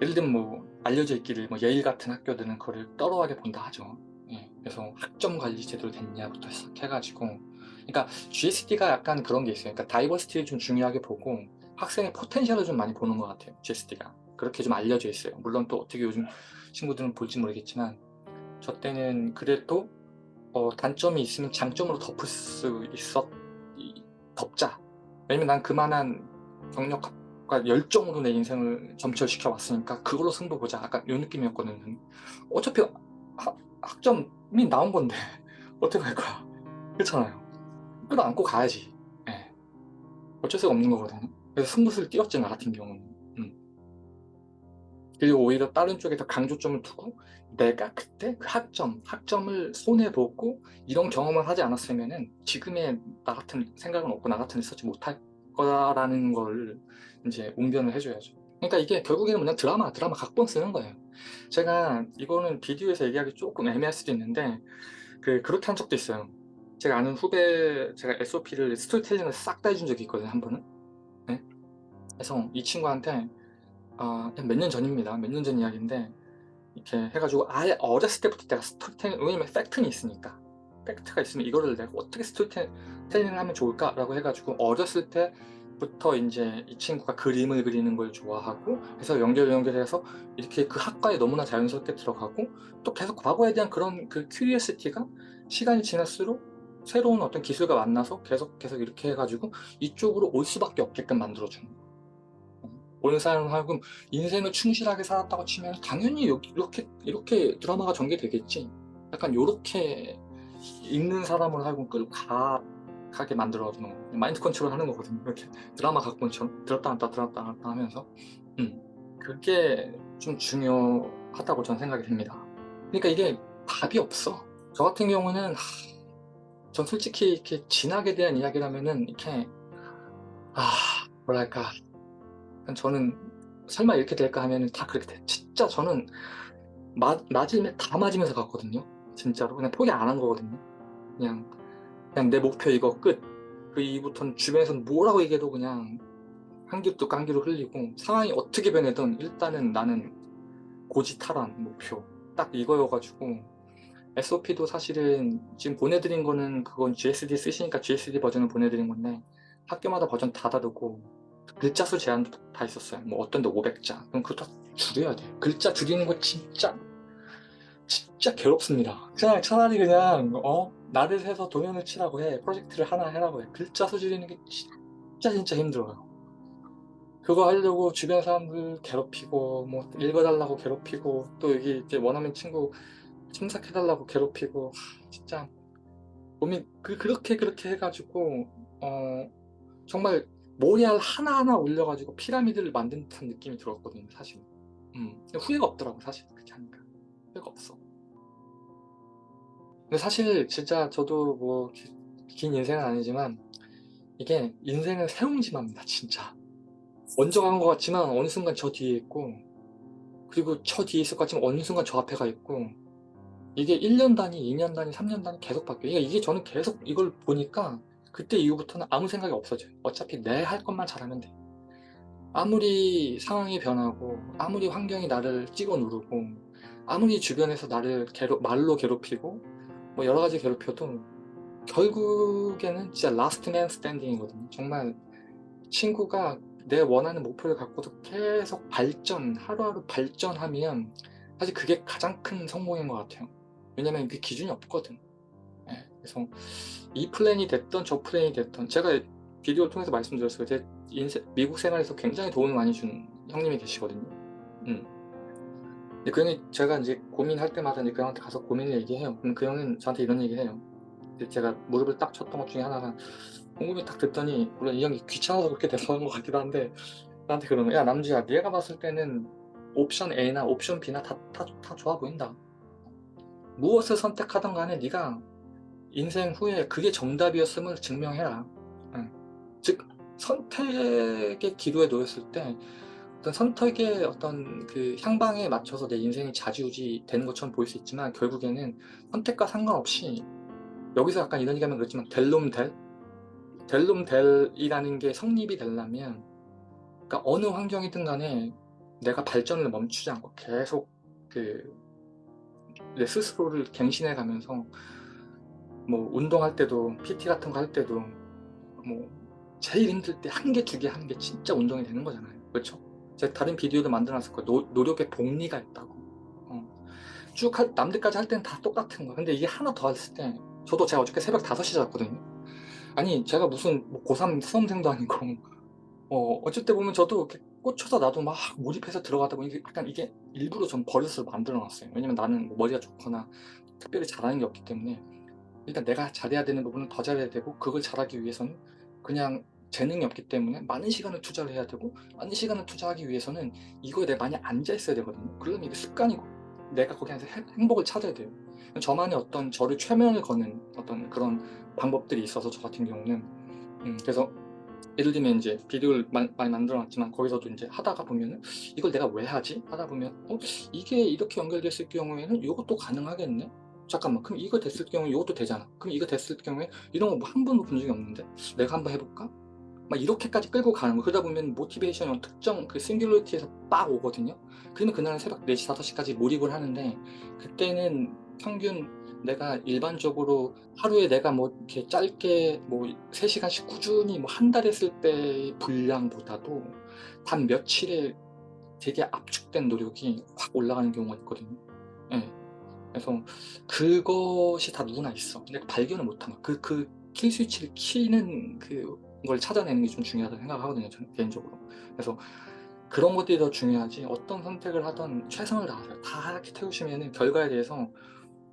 예를 들면 뭐 알려져 있기를 뭐 예일 같은 학교들은 그거를 떨어하게 본다 하죠. 예, 그래서 학점 관리 제대로 됐냐부터 시작해가지고 그러니까 GSD가 약간 그런 게 있어요. 그러니까 다이버시티를 좀 중요하게 보고 학생의 포텐셜을 좀 많이 보는 것 같아요. GSD가 그렇게 좀 알려져 있어요. 물론 또 어떻게 요즘 친구들은 볼지 모르겠지만 저 때는 그래도 어, 단점이 있으면 장점으로 덮을 수 이- 덮자. 왜냐면 난 그만한 경력과 열정으로 내 인생을 점철시켜 왔으니까 그걸로 승부 보자. 약간 이 느낌이었거든요. 어차피 하- 학점이 나온 건데 어떻게 할 거야? 그렇잖아요. 끌어 안고 가야지. 예. 어쩔 수가 없는 거거든요. 그래서 승부수를 띄웠지 나 같은 경우는. 음. 그리고 오히려 다른 쪽에 더 강조점을 두고 내가 그때 그 학점, 학점을 손해보고 이런 경험을 하지 않았으면 은 지금의 나 같은 생각은 없고 나 같은 리서치 못할 거라는 걸 이제 웅변을 해줘야죠. 그러니까 이게 결국에는 그냥 드라마, 드라마 각본 쓰는 거예요. 제가 이거는 비디오에서 얘기하기 조금 애매할 수도 있는데 그 그렇게 한 적도 있어요. 제가 아는 후배, 제가 SOP를 스토리텔링을 싹 다 해준 적이 있거든요, 한 번은. 네? 그래서 이 친구한테 아, 몇 년 전입니다. 몇 년 전 이야기인데 이렇게 해가지고 아예 어렸을 때부터 내가 스토리텔링 왜냐면 팩트는 있으니까 팩트가 있으면 이거를 내가 어떻게 스토리텔링을 하면 좋을까라고 해가지고 어렸을 때부터 이제 이 친구가 그림을 그리는 걸 좋아하고 해서 연결 연결해서 이렇게 그 학과에 너무나 자연스럽게 들어가고 또 계속 과거에 대한 그런 그 curiosity가 시간이 지날수록 새로운 어떤 기술과 만나서 계속 계속 이렇게 해가지고 이쪽으로 올 수밖에 없게끔 만들어주는 거예요. 오는 사람하고 인생을 충실하게 살았다고 치면 당연히 이렇게 이렇게 드라마가 전개되겠지. 약간 요렇게 읽는 하여금 끌고 가, 가게 만들어주는 거. 마인드 컨트롤 하는 거거든요. 이렇게 드라마 각본처럼 들었다 놨다 들었다 놨다 하면서 음, 그게 좀 중요하다고 저는 생각이 듭니다. 그러니까 이게 답이 없어. 저 같은 경우는 하, 전 솔직히 이렇게 진학에 대한 이야기라면은 이렇게 아 뭐랄까 저는 설마 이렇게 될까 하면 다 그렇게 돼. 진짜 저는 맞, 맞으면 다 맞으면서 갔거든요. 진짜로. 그냥 포기 안 한 거거든요. 그냥, 그냥 내 목표 이거 끝. 그 이후부터는 주변에서는 뭐라고 얘기해도 그냥 한 귀도 깡귀로 흘리고 상황이 어떻게 변해든 일단은 나는 고지탈환 목표. 딱 이거여가지고 SOP도 사실은 지금 보내드린 거는 그건 GSD 쓰시니까 GSD 버전을 보내드린 건데 학교마다 버전 다 다르고 글자 수 제한도 다 있었어요. 뭐 어떤 데 500자. 그럼 그거 다 줄여야 돼. 글자 줄이는 거 진짜 진짜 괴롭습니다. 그냥 차라리 그냥 어 나를 세서 도면을 치라고 해. 프로젝트를 하나 해라고 해. 글자 수 줄이는 게 진짜 진짜 힘들어요. 그거 하려고 주변 사람들 괴롭히고 뭐 읽어달라고 괴롭히고 또 여기 이제 원하는 친구 참석해달라고 괴롭히고 하, 진짜 몸이 그, 그렇게 그렇게 해가지고 어 정말 모리알 하나하나 올려가지고 피라미드를 만든 듯한 느낌이 들었거든요 사실. 음, 후회가 없더라고 사실 그렇게 하니까. 후회가 없어. 근데 사실 진짜 저도 뭐 긴 인생은 아니지만 이게 인생은 세웅지마입니다 진짜. 먼저 간 것 같지만 어느 순간 저 뒤에 있고 그리고 저 뒤에 있을 것 같지만 어느 순간 저 앞에 가 있고 이게 1년 단위, 2년 단위, 3년 단위 계속 바뀌어요. 그러니까 이게 저는 계속 이걸 보니까 그때 이후부터는 아무 생각이 없어져요. 어차피 내 할 것만 잘하면 돼. 아무리 상황이 변하고 아무리 환경이 나를 찍어 누르고 아무리 주변에서 나를 괴롭, 말로 괴롭히고 뭐 여러 가지 괴롭혀도 결국에는 진짜 last man standing이거든요. 정말 친구가 내 원하는 목표를 갖고도 계속 발전, 하루하루 발전하면 사실 그게 가장 큰 성공인 것 같아요. 왜냐면 그 기준이 없거든. 예, 그래서 이 플랜이 됐던 저 플랜이 됐던 제가 비디오를 통해서 말씀드렸어요. 제 인생, 미국 생활에서 굉장히 도움을 많이 준 형님이 계시거든요. 음. 그 형이 제가 이제 고민할 때마다 이제 그 형한테 가서 고민을 얘기해요. 그럼 그 형은 저한테 이런 얘기 해요. 제가 무릎을 딱 쳤던 것 중에 하나가 궁금히 딱 듣더니 물론 이 형이 귀찮아서 그렇게 대성한 것 같기도 한데 나한테 그러는 야 남주야 네가 봤을 때는 옵션 A나 옵션 B나 다, 다, 다 좋아 보인다. 무엇을 선택하든 간에 네가 인생 후에 그게 정답이었음을 증명해라. 응. 즉 선택의 기로에 놓였을 때 어떤 선택의 어떤 그 향방에 맞춰서 내 인생이 자지우지 되는 것처럼 보일 수 있지만 결국에는 선택과 상관없이 여기서 약간 이런 얘기하면 그렇지만 델롬델 델롬델이라는 게 성립이 되려면 그러니까 어느 환경이든 간에 내가 발전을 멈추지 않고 계속 그 내 스스로를 갱신해 가면서 뭐 운동할 때도 PT 같은 거 할 때도 뭐 제일 힘들 때 한 개 두 개 하는 게 진짜 운동이 되는 거잖아요. 그렇죠? 제가 다른 비디오도 만들어놨을 거예요 노, 노력의 복리가 있다고. 어. 쭉 할, 남들까지 할 때는 다 똑같은 거야. 근데 이게 하나 더 했을 때 저도 제가 어저께 새벽 5시 잤거든요. 아니 제가 무슨 뭐 고3 수험생도 아니고 어, 때 보면 저도 이렇게 꽂혀서 나도 막 몰입해서 들어가다 보니 약간 이게 일부러 좀 버릇을 만들어 놨어요. 왜냐면 나는 뭐 머리가 좋거나 특별히 잘하는 게 없기 때문에 일단 내가 잘해야 되는 부분은 더 잘해야 되고 그걸 잘하기 위해서는 그냥 재능이 없기 때문에 많은 시간을 투자를 해야 되고 많은 시간을 투자하기 위해서는 이거에 내가 많이 앉아 있어야 되거든요 그러면 이게 습관이고 내가 거기 안에서 행- 행복을 찾아야 돼요 저만의 어떤 저를 최면을 거는 어떤 그런 방법들이 있어서 저 같은 경우는 음, 그래서 예를 들면 이제 비디오를 마- 많이 만들어 놨지만 거기서도 이제 하다가 보면은 이걸 내가 왜 하지? 하다 보면 어? 이게 이렇게 연결됐을 경우에는 이것도 가능하겠네? 잠깐만 그럼 이거 됐을 경우에 이것도 되잖아 그럼 이거 됐을 경우에 이런 거 한 번도 본 적이 없는데 내가 한번 해볼까? 막 이렇게까지 끌고 가는 거 그러다 보면 모티베이션이 특정 그 싱귤러리티에서 빡 오거든요 그러면 그날은 새벽 4시 5시까지 몰입을 하는데 그때는 평균 내가 일반적으로 하루에 내가 뭐 이렇게 짧게 뭐 3시간씩 꾸준히 뭐 한 달 했을 때의 분량보다도 단 며칠에 되게 압축된 노력이 확 올라가는 경우가 있거든요. 예. 그래서 그것이 다 누구나 있어. 근데 발견을 못하는 그, 그 킬 스위치를 키는 그걸 찾아내는 게 좀 중요하다고 생각하거든요. 저는 개인적으로. 그래서 그런 것들이 더 중요하지 어떤 선택을 하던 최선을 다하세요. 다 이렇게 태우시면 결과에 대해서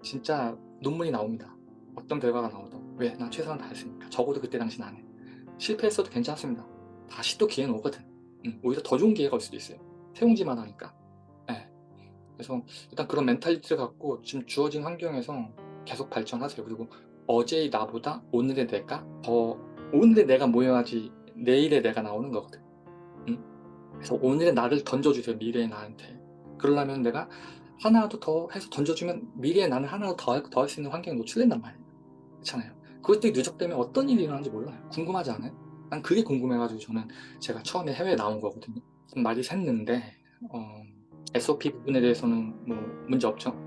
진짜 눈물이 나옵니다. 어떤 결과가 나오든 왜? 난 최선을 다했으니까 적어도 그때 당신 안 해. 실패했어도 괜찮습니다. 다시 또 기회는 오거든. 음, 오히려 더 좋은 기회가 올 수도 있어요. 새옹지마니까. 예. 그래서 일단 그런 mentality를 갖고 지금 주어진 환경에서 계속 발전하세요. 그리고 어제의 나보다 오늘의 내가 더 오늘의 내가 모여야지 내일의 내가 나오는 거거든. 음? 그래서 오늘의 나를 던져주세요. 미래의 나한테. 그러려면 내가 하나라도 더 해서 던져주면 미래의 나는 하나라도 더 할 수 있는 환경에 노출된단 말이에요. 그렇잖아요. 그것들이 누적되면 어떤 일이 일어나는지 몰라요. 궁금하지 않아요? 난 그게 궁금해가지고 저는 제가 처음에 해외에 나온 거거든요. 좀 말이 샜는데 어, SOP 부분에 대해서는 뭐 문제 없죠.